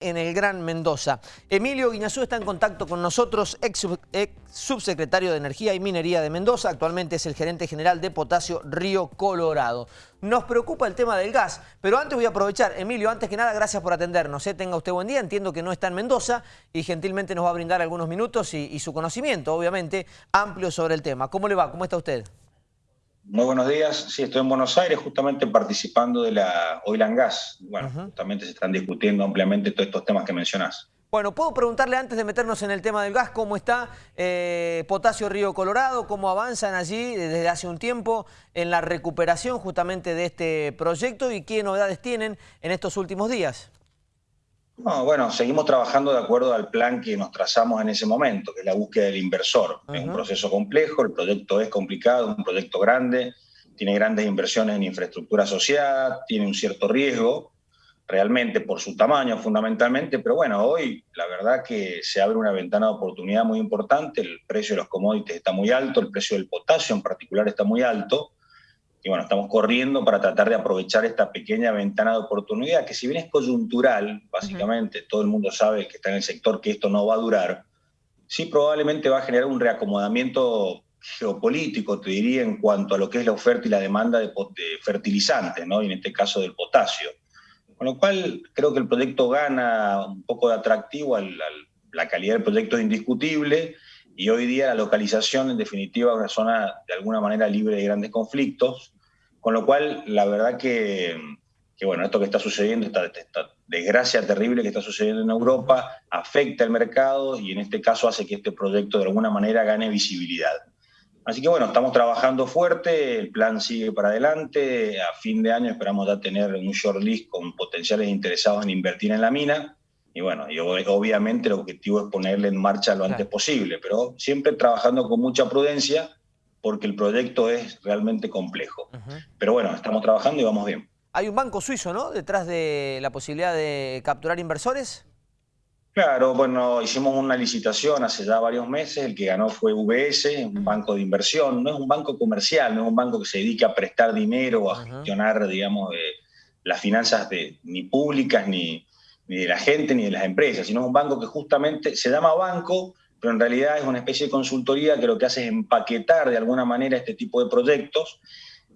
en el Gran Mendoza. Emilio Guiñazú está en contacto con nosotros, ex, subsecretario de Energía y Minería de Mendoza, actualmente es el gerente general de Potasio Río Colorado. Nos preocupa el tema del gas, pero antes voy a aprovechar, Emilio, antes que nada, gracias por atendernos. ¿eh? Tenga usted buen día, entiendo que no está en Mendoza y gentilmente nos va a brindar algunos minutos y su conocimiento, obviamente, amplio sobre el tema. ¿Cómo le va? ¿Cómo está usted? Muy buenos días. Sí, estoy en Buenos Aires justamente participando de la Oil and Gas. Bueno, justamente se están discutiendo ampliamente todos estos temas que mencionás. Bueno, puedo preguntarle antes de meternos en el tema del gas, ¿cómo está eh, Potasio Río Colorado? ¿Cómo avanzan allí desde hace un tiempo en la recuperación justamente de este proyecto y qué novedades tienen en estos últimos días? Bueno, seguimos trabajando de acuerdo al plan que nos trazamos en ese momento, que es la búsqueda del inversor. Es un proceso complejo, el proyecto es complicado, es un proyecto grande, tiene grandes inversiones en infraestructura asociada, tiene un cierto riesgo, realmente por su tamaño fundamentalmente, pero bueno, hoy la verdad que se abre una ventana de oportunidad muy importante, el precio de los commodities está muy alto, el precio del potasio en particular está muy alto, y bueno, estamos corriendo para tratar de aprovechar esta pequeña ventana de oportunidad, que si bien es coyuntural, básicamente, todo el mundo sabe que está en el sector que esto no va a durar, sí probablemente va a generar un reacomodamiento geopolítico, te diría, en cuanto a lo que es la oferta y la demanda de, fertilizantes, ¿no? y en este caso del potasio. Con lo cual, creo que el proyecto gana un poco de atractivo, la calidad del proyecto es indiscutible, y hoy día la localización, en definitiva, es una zona de alguna manera libre de grandes conflictos, con lo cual la verdad que, bueno, esto que está sucediendo, esta, desgracia terrible que está sucediendo en Europa, afecta el mercado y en este caso hace que este proyecto de alguna manera gane visibilidad. Así que bueno, estamos trabajando fuerte, el plan sigue para adelante, a fin de año esperamos ya tener un short list con potenciales interesados en invertir en la mina, y bueno, y obviamente el objetivo es ponerle en marcha lo antes posible, pero siempre trabajando con mucha prudencia porque el proyecto es realmente complejo. Pero bueno, estamos trabajando y vamos bien. Hay un banco suizo, ¿no?, detrás de la posibilidad de capturar inversores. Claro, bueno, hicimos una licitación hace ya varios meses, el que ganó fue UBS, un banco de inversión, no es un banco comercial, no es un banco que se dedique a prestar dinero o a gestionar, digamos, las finanzas de, ni públicas ni, ni de la gente ni de las empresas, sino un banco que justamente se llama banco, pero en realidad es una especie de consultoría que lo que hace es empaquetar de alguna manera este tipo de proyectos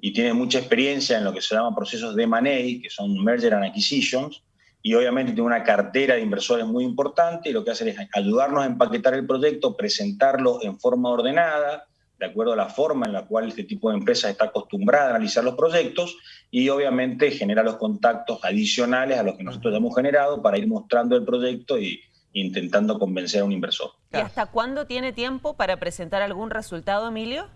y tiene mucha experiencia en lo que se llama procesos de money, que son merger and acquisitions, y obviamente tiene una cartera de inversores muy importante y lo que hace es ayudarnos a empaquetar el proyecto, presentarlo en forma ordenada, de acuerdo a la forma en la cual este tipo de empresa está acostumbrada a analizar los proyectos y obviamente genera los contactos adicionales a los que nosotros hemos generado para ir mostrando el proyecto y intentando convencer a un inversor. ¿Y hasta cuándo tiene tiempo para presentar algún resultado, Emilio?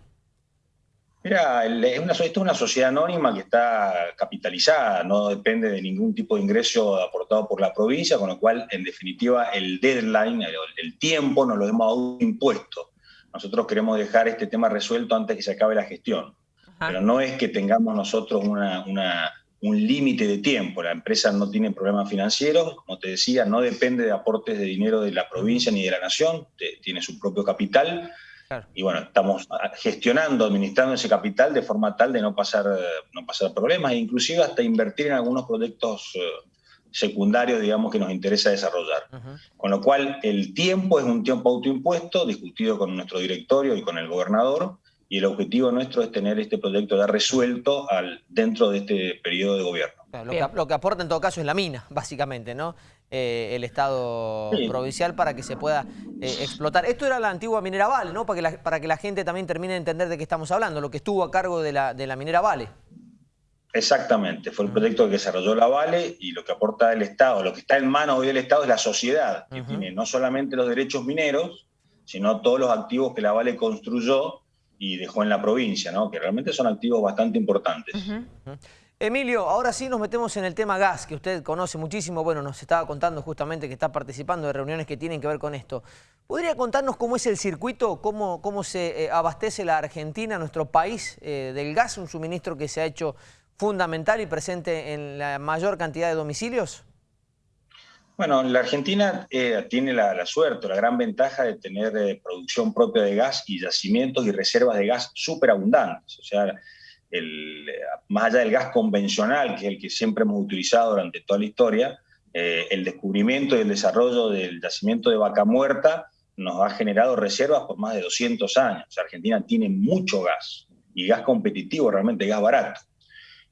Mira, es una, esto es una sociedad anónima que está capitalizada, no depende de ningún tipo de ingreso aportado por la provincia, con lo cual, en definitiva, el deadline, el, el tiempo, nos lo hemos impuesto. Nosotros queremos dejar este tema resuelto antes que se acabe la gestión. Pero no es que tengamos nosotros un límite de tiempo. La empresa no tiene problemas financieros, como te decía, no depende de aportes de dinero de la provincia ni de la nación, tiene su propio capital. Y bueno, estamos gestionando, administrando ese capital de forma tal de no pasar, no pasar problemas e inclusive hasta invertir en algunos proyectos eh, secundarios, digamos, que nos interesa desarrollar. Con lo cual, el tiempo es un tiempo autoimpuesto, discutido con nuestro directorio y con el gobernador, y el objetivo nuestro es tener este proyecto ya resuelto al, dentro de este periodo de gobierno. lo, que, aporta en todo caso es la mina, básicamente, ¿no? Eh, el Estado provincial para que se pueda eh, explotar. Esto era la antigua minera Vale, ¿no? Para que, la, para que la gente también termine de entender de qué estamos hablando, lo que estuvo a cargo de la, de la minera Vale. Exactamente, fue el proyecto que desarrolló la Vale y lo que aporta el Estado, lo que está en manos hoy del Estado es la sociedad, que tiene no solamente los derechos mineros, sino todos los activos que la Vale construyó y dejó en la provincia, ¿no? que realmente son activos bastante importantes. Emilio, ahora sí nos metemos en el tema gas, que usted conoce muchísimo, bueno, nos estaba contando justamente que está participando de reuniones que tienen que ver con esto. ¿Podría contarnos cómo es el circuito, cómo, cómo se eh, abastece la Argentina, nuestro país, eh, del gas, un suministro que se ha hecho fundamental y presente en la mayor cantidad de domicilios? Bueno, la Argentina eh, tiene la, suerte, la gran ventaja de tener eh, producción propia de gas y yacimientos y reservas de gas súper abundantes. O sea, el, más allá del gas convencional, que es el que siempre hemos utilizado durante toda la historia, eh, el descubrimiento y el desarrollo del yacimiento de vaca muerta nos ha generado reservas por más de 200 años. Argentina tiene mucho gas y gas competitivo, realmente gas barato.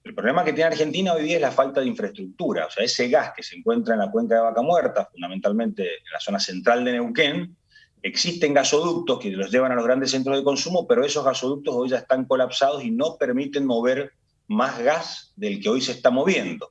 El problema que tiene Argentina hoy día es la falta de infraestructura. O sea, ese gas que se encuentra en la cuenca de Vaca Muerta, fundamentalmente en la zona central de Neuquén, existen gasoductos que los llevan a los grandes centros de consumo, pero esos gasoductos hoy ya están colapsados y no permiten mover más gas del que hoy se está moviendo.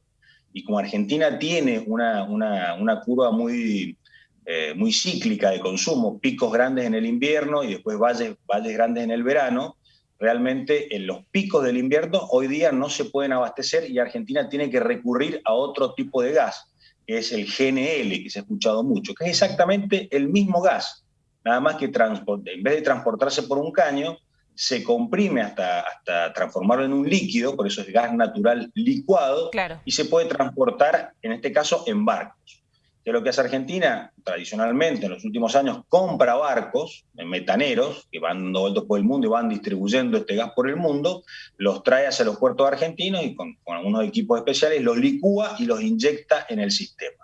Y como Argentina tiene una, una, curva muy, eh, muy cíclica de consumo, picos grandes en el invierno y después valles, valles grandes en el verano, realmente en los picos del invierno hoy día no se pueden abastecer y Argentina tiene que recurrir a otro tipo de gas, que es el GNL, que se ha escuchado mucho, que es exactamente el mismo gas, nada más que en vez de transportarse por un caño, se comprime hasta, hasta transformarlo en un líquido, por eso es gas natural licuado, y se puede transportar, en este caso, en barcos. Que lo que hace Argentina, tradicionalmente en los últimos años, compra barcos metaneros que van dando vueltas por el mundo y van distribuyendo este gas por el mundo, los trae hacia los puertos argentinos y con algunos equipos especiales los licúa y los inyecta en el sistema.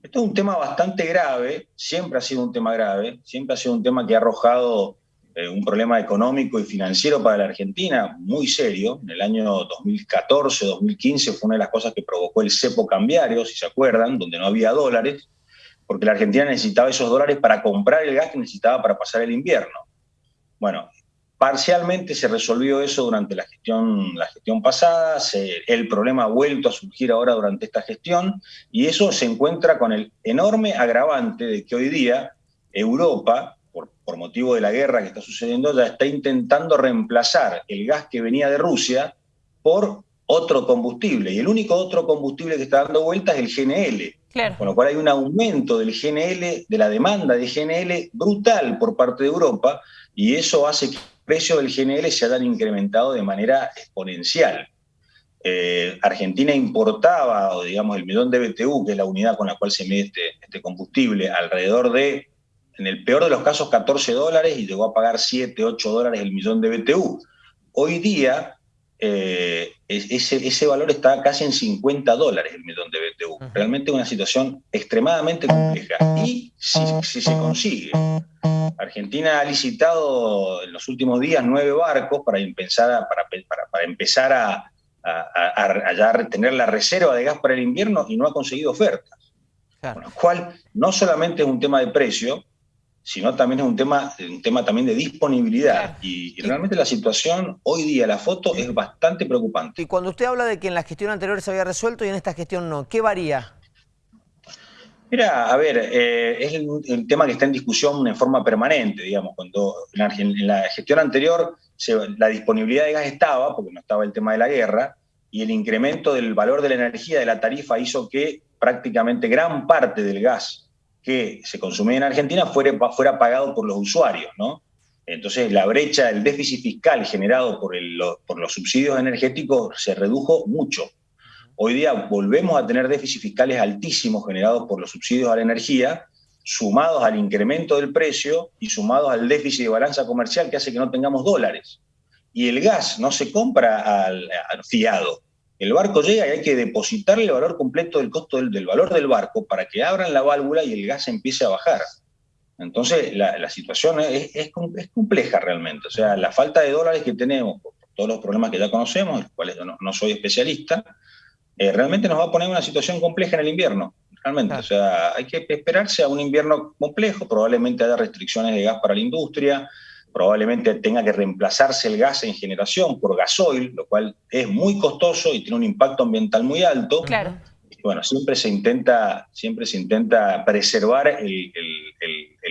Esto es un tema bastante grave, siempre ha sido un tema grave, siempre ha sido un tema que ha arrojado eh, un problema económico y financiero para la Argentina muy serio. En el año 2014, 2015 fue una de las cosas que provocó el cepo cambiario, si se acuerdan, donde no había dólares, porque la Argentina necesitaba esos dólares para comprar el gas que necesitaba para pasar el invierno. Bueno, parcialmente se resolvió eso durante la gestión, la gestión pasada, el problema ha vuelto a surgir ahora durante esta gestión, y eso se encuentra con el enorme agravante de que hoy día Europa por, motivo de la guerra que está sucediendo, ya está intentando reemplazar el gas que venía de Rusia por otro combustible. Y el único otro combustible que está dando vuelta es el GNL. Con lo cual hay un aumento del GNL, de la demanda de GNL brutal por parte de Europa, y eso hace que el precio del GNL se haya incrementado de manera exponencial. Eh, Argentina importaba, o digamos, el millón de BTU, que es la unidad con la cual se mide este, este combustible, alrededor de en el peor de los casos 14 dólares y llegó a pagar 7, 8 dólares el millón de BTU. Hoy día eh, ese, ese, valor está casi en 50 dólares el millón de BTU. Realmente una situación extremadamente compleja. Y si, se consigue, Argentina ha licitado en los últimos días nueve barcos para empezar a, para, para, empezar a, a, tener la reserva de gas para el invierno y no ha conseguido ofertas. Con lo cual, no solamente es un tema de precio, sino también es un tema, un tema también de disponibilidad. Y, realmente la situación hoy día, la foto, es bastante preocupante. Y cuando usted habla de que en la gestión anterior se había resuelto y en esta gestión no, ¿qué varía? Mira, a ver, eh, es el, tema que está en discusión en forma permanente, digamos, cuando en la, gestión anterior la disponibilidad de gas estaba, porque no estaba el tema de la guerra, y el incremento del valor de la energía de la tarifa hizo que prácticamente gran parte del gas que se consumía en Argentina fuera, fuera pagado por los usuarios, ¿no? Entonces la brecha, el déficit fiscal generado por, por los subsidios energéticos se redujo mucho. Hoy día volvemos a tener déficits fiscales altísimos generados por los subsidios a la energía, sumados al incremento del precio y sumados al déficit de balanza comercial que hace que no tengamos dólares. Y el gas no se compra al fiado, el barco llega y hay que depositarle el valor completo del costo del, valor del barco para que abran la válvula y el gas empiece a bajar. Entonces, la, situación es, es, compleja realmente. O sea, la falta de dólares que tenemos, por todos los problemas que ya conocemos, los cuales yo no, soy especialista, eh, realmente nos va a poner una situación compleja en el invierno. Realmente. O sea, hay que esperarse a un invierno complejo, probablemente haya restricciones de gas para la industria, probablemente tenga que reemplazarse el gas en generación por gasoil, lo cual es muy costoso y tiene un impacto ambiental muy alto. Claro. bueno, siempre se intenta, siempre se intenta preservar el,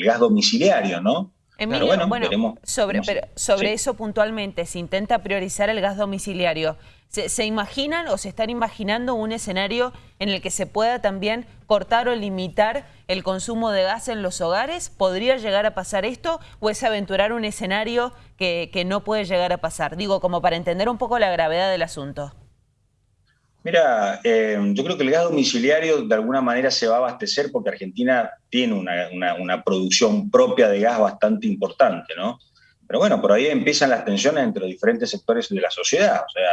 gas domiciliario, ¿no? Emilio, bueno, sobre, pero sobre eso puntualmente, se intenta priorizar el gas domiciliario. ¿Se, imaginan o se están imaginando un escenario en el que se pueda también cortar o limitar el consumo de gas en los hogares? ¿Podría llegar a pasar esto o es aventurar un escenario que, no puede llegar a pasar? Digo, como para entender un poco la gravedad del asunto. Mira, eh, yo creo que el gas domiciliario de alguna manera se va a abastecer porque Argentina tiene una, una producción propia de gas bastante importante, ¿no? Pero bueno, por ahí empiezan las tensiones entre los diferentes sectores de la sociedad. O sea,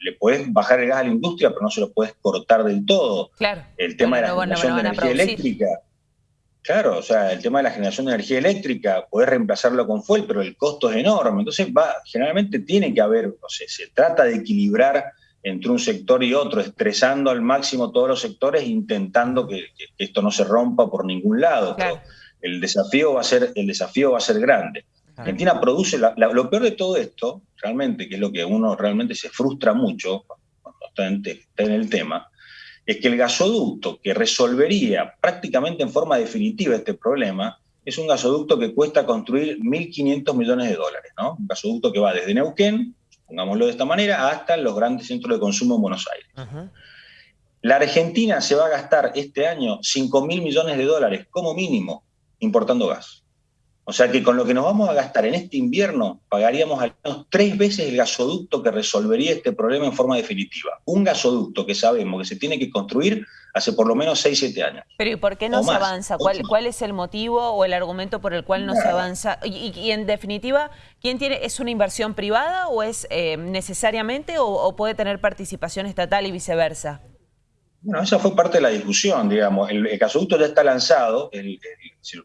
le puedes bajar el gas a la industria, pero no se lo puedes cortar del todo. Claro. El tema de la generación de energía eléctrica. Claro, o sea, el tema de la generación de energía eléctrica, puedes reemplazarlo con fuel, pero el costo es enorme. Entonces, va, generalmente tiene que haber, o sea, se trata de equilibrar entre un sector y otro, estresando al máximo todos los sectores, intentando que, esto no se rompa por ningún lado. el desafío va a ser, el desafío va a ser grande. Argentina produce, lo peor de todo esto, realmente, que es lo que uno realmente se frustra mucho cuando está en, el tema, es que el gasoducto que resolvería prácticamente en forma definitiva este problema es un gasoducto que cuesta construir 1.500 millones de dólares, ¿no? Un gasoducto que va desde Neuquén, pongámoslo de esta manera, hasta los grandes centros de consumo en Buenos Aires. La Argentina se va a gastar este año 5.000 millones de dólares como mínimo importando gas. O sea que con lo que nos vamos a gastar en este invierno, pagaríamos al menos tres veces el gasoducto que resolvería este problema en forma definitiva. Un gasoducto que sabemos que se tiene que construir hace por lo menos 6, 7 años. Pero ¿y por qué no se avanza? ¿Cuál, ¿Cuál, es el motivo o el argumento por el cual no se avanza? Y, en definitiva, ¿quién tiene, ¿es una inversión privada o es eh, necesariamente o puede tener participación estatal y viceversa? Bueno, esa fue parte de la discusión, digamos. El, gasoducto ya está lanzado,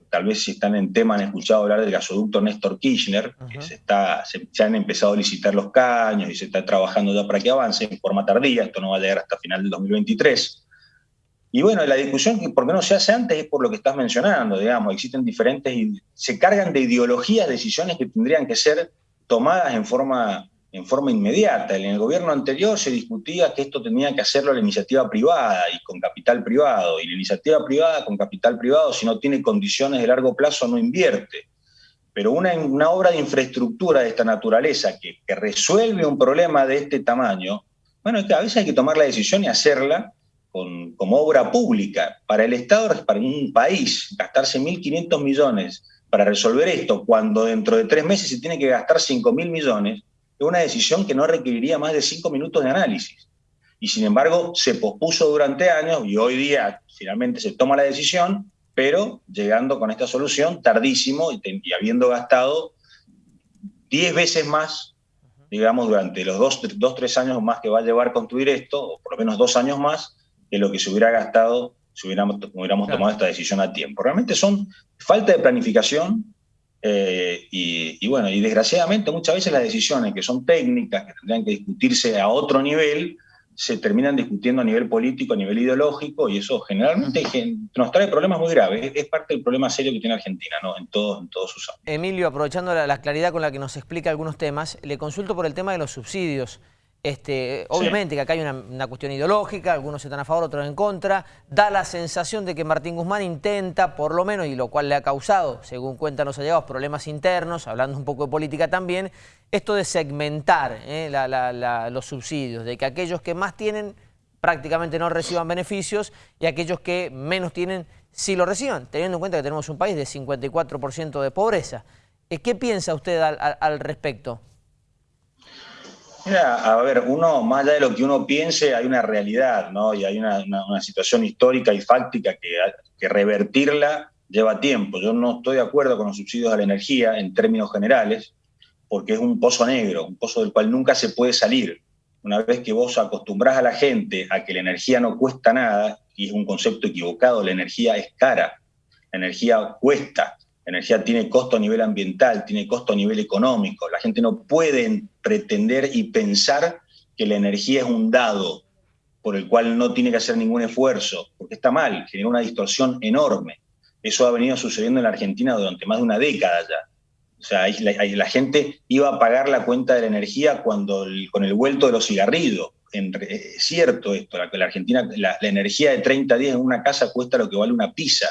tal vez si están en tema han escuchado hablar del gasoducto Néstor Kirchner, que se, está, se, han empezado a licitar los caños y se está trabajando ya para que avance en forma tardía, esto no va a llegar hasta final del 2023. Y bueno, la discusión, ¿por qué no se hace antes? Es por lo que estás mencionando, digamos, existen diferentes, se cargan de ideologías decisiones que tendrían que ser tomadas en forma en forma inmediata. En el gobierno anterior se discutía que esto tenía que hacerlo la iniciativa privada y con capital privado. Y la iniciativa privada con capital privado, si no tiene condiciones de largo plazo, no invierte. Pero una, una obra de infraestructura de esta naturaleza que, resuelve un problema de este tamaño, bueno, a veces hay que tomar la decisión y hacerla con, como obra pública. Para el Estado, para un país, gastarse 1.500 millones para resolver esto, cuando dentro de tres meses se tiene que gastar 5.000 millones, una decisión que no requeriría más de cinco minutos de análisis. Y sin embargo, se pospuso durante años y hoy día finalmente se toma la decisión, pero llegando con esta solución tardísimo y, habiendo gastado diez veces más, digamos, durante los dos, dos, tres años más que va a llevar construir esto, o por lo menos dos años más, que lo que se hubiera gastado si hubiéramos, hubiéramos tomado esta decisión a tiempo. Realmente son falta de planificación, eh, y, bueno, y desgraciadamente muchas veces las decisiones que son técnicas, que tendrían que discutirse a otro nivel, se terminan discutiendo a nivel político, a nivel ideológico, y eso generalmente nos trae problemas muy graves. Es parte del problema serio que tiene Argentina, ¿no? En todos, en todos sus ámbitos. Emilio, aprovechando la claridad con la que nos explica algunos temas, le consulto por el tema de los subsidios. Este, obviamente que acá hay una, cuestión ideológica, algunos están a favor, otros en contra. Da la sensación de que Martín Guzmán intenta, por lo menos, y lo cual le ha causado, según cuentan los allegados, problemas internos, hablando un poco de política también, esto de segmentar eh, los subsidios, de que aquellos que más tienen prácticamente no reciban beneficios y aquellos que menos tienen sí lo reciban, teniendo en cuenta que tenemos un país de 54% de pobreza. Eh, ¿Qué piensa usted al respecto? Mira, a ver, uno, más allá de lo que uno piense, hay una realidad, ¿no? Y hay una, situación histórica y fáctica que, que, revertirla lleva tiempo. Yo no estoy de acuerdo con los subsidios a la energía en términos generales, porque es un pozo negro, un pozo del cual nunca se puede salir. Una vez que vos acostumbras a la gente a que la energía no cuesta nada, y es un concepto equivocado, la energía es cara, la energía cuesta, la energía tiene costo a nivel ambiental, tiene costo a nivel económico. La gente no puede pretender y pensar que la energía es un dado por el cual no tiene que hacer ningún esfuerzo, porque está mal, genera una distorsión enorme. Eso ha venido sucediendo en la Argentina durante más de una década ya. O sea, la, gente iba a pagar la cuenta de la energía cuando con el vuelto de los cigarrillos. es cierto esto, la, Argentina, la, la energía de 30 días en una casa cuesta lo que vale una pizza.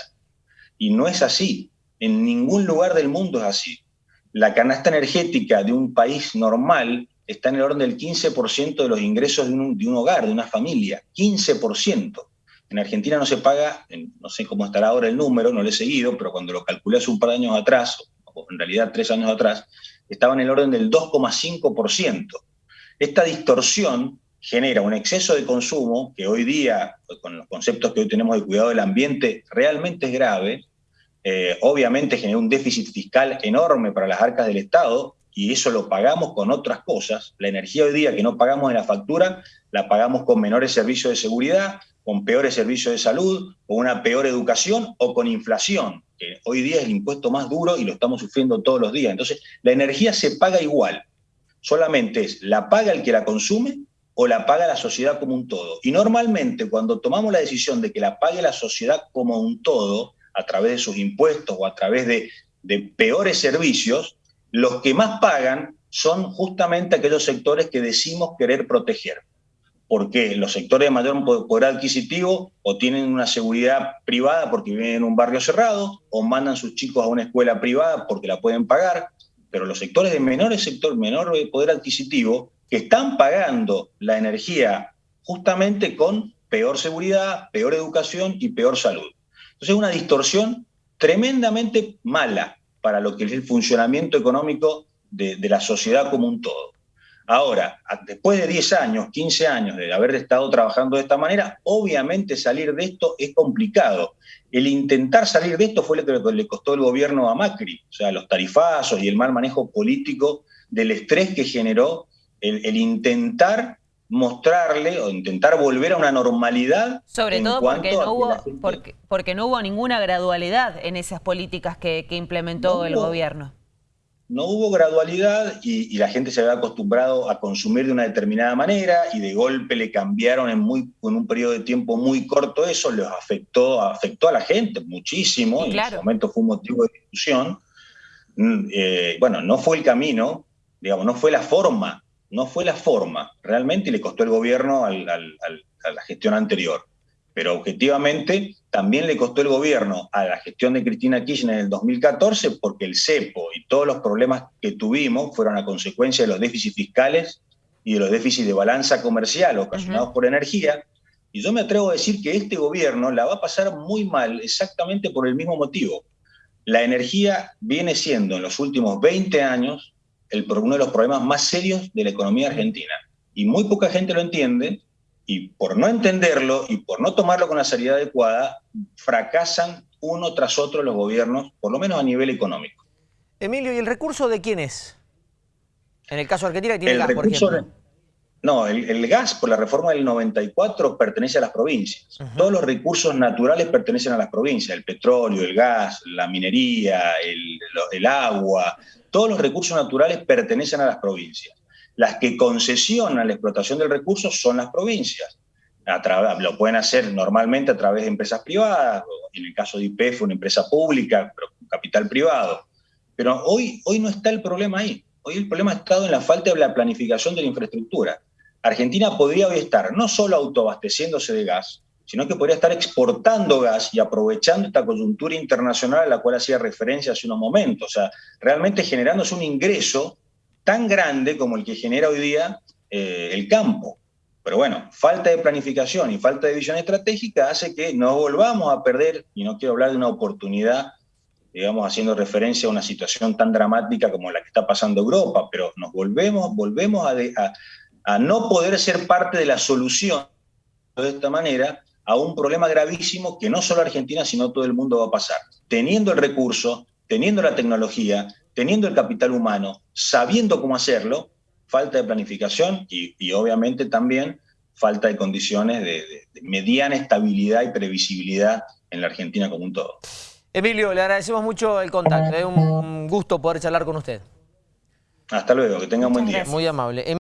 Y no es así. En ningún lugar del mundo es así. La canasta energética de un país normal está en el orden del 15% de los ingresos de un, hogar, de una familia. 15%. En Argentina no se paga, no sé cómo estará ahora el número, no lo he seguido, pero cuando lo calculé hace un par de años atrás, o en realidad tres años atrás, estaba en el orden del 2,5%. Esta distorsión genera un exceso de consumo que hoy día, con los conceptos que hoy tenemos de cuidado del ambiente, realmente es grave, eh, obviamente generó un déficit fiscal enorme para las arcas del Estado y eso lo pagamos con otras cosas. La energía hoy día que no pagamos en la factura, la pagamos con menores servicios de seguridad, con peores servicios de salud, con una peor educación o con inflación, que hoy día es el impuesto más duro y lo estamos sufriendo todos los días. Entonces, la energía se paga igual, solamente es la paga el que la consume o la paga la sociedad como un todo. Y normalmente cuando tomamos la decisión de que la pague la sociedad como un todo, a través de sus impuestos o a través de, peores servicios, los que más pagan son justamente aquellos sectores que decimos querer proteger porque los sectores de mayor poder adquisitivo o tienen una seguridad privada porque viven en un barrio cerrado, o mandan sus chicos a una escuela privada porque la pueden pagar, pero los sectores de menor sector, menor poder adquisitivo, que están pagando la energía justamente con peor seguridad, peor educación y peor salud. Entonces es una distorsión tremendamente mala para lo que es el funcionamiento económico de, de la sociedad como un todo. Ahora, después de 10 años, 15 años de haber estado trabajando de esta manera, obviamente salir de esto es complicado. El intentar salir de esto fue lo que le costó el gobierno a Macri, o sea, los tarifazos y el mal manejo político del estrés que generó el, intentar mostrarle o intentar volver a una normalidad. Sobre todo porque no, hubo, porque, no hubo ninguna gradualidad en esas políticas que, implementó el gobierno no hubo gradualidad y, la gente se había acostumbrado a consumir de una determinada manera y de golpe le cambiaron en, muy, en un periodo de tiempo muy corto eso, les afectó, afectó a la gente muchísimo, y en ese momento fue un motivo de discusión. Mm, eh, bueno, no fue el camino, digamos, no fue la forma, no fue la forma, realmente le costó el gobierno a la gestión anterior pero objetivamente también le costó el gobierno a la gestión de Cristina Kirchner en el 2014 porque el cepo y todos los problemas que tuvimos fueron a consecuencia de los déficits fiscales y de los déficits de balanza comercial ocasionados por energía. Y yo me atrevo a decir que este gobierno la va a pasar muy mal exactamente por el mismo motivo. La energía viene siendo en los últimos 20 años el, uno de los problemas más serios de la economía argentina. Y muy poca gente lo entiende, y por no entenderlo y por no tomarlo con la seriedad adecuada, fracasan uno tras otro los gobiernos, por lo menos a nivel económico. Emilio, ¿y el recurso de quién es? En el caso de Argentina, tiene el gas, por ejemplo. No, el, gas por la reforma del 94 pertenece a las provincias. Todos los recursos naturales pertenecen a las provincias, el petróleo, el gas, la minería, el, el agua, todos los recursos naturales pertenecen a las provincias. Las que concesionan la explotación del recurso son las provincias. lo pueden hacer normalmente a través de empresas privadas, en el caso de IPF, una empresa pública, pero con capital privado. Pero hoy, hoy no está el problema ahí. Hoy el problema ha estado en la falta de la planificación de la infraestructura. Argentina podría hoy estar no solo autoabasteciéndose de gas, sino que podría estar exportando gas y aprovechando esta coyuntura internacional a la cual hacía referencia hace unos momentos. O sea, realmente generándose un ingreso tan grande como el que genera hoy día eh, el campo. Pero bueno, falta de planificación y falta de visión estratégica hace que nos volvamos a perder, y no quiero hablar de una oportunidad, digamos, haciendo referencia a una situación tan dramática como la que está pasando Europa, pero nos volvemos, volvemos a, a no poder ser parte de la solución de esta manera a un problema gravísimo que no solo Argentina, sino todo el mundo va a pasar. Teniendo el recurso, teniendo la tecnología, teniendo el capital humano, sabiendo cómo hacerlo, falta de planificación y, obviamente también falta de condiciones de, mediana estabilidad y previsibilidad en la Argentina como un todo. Emilio, le agradecemos mucho el contacto, es un gusto poder charlar con usted. Hasta luego, que tenga un buen día. Muy amable.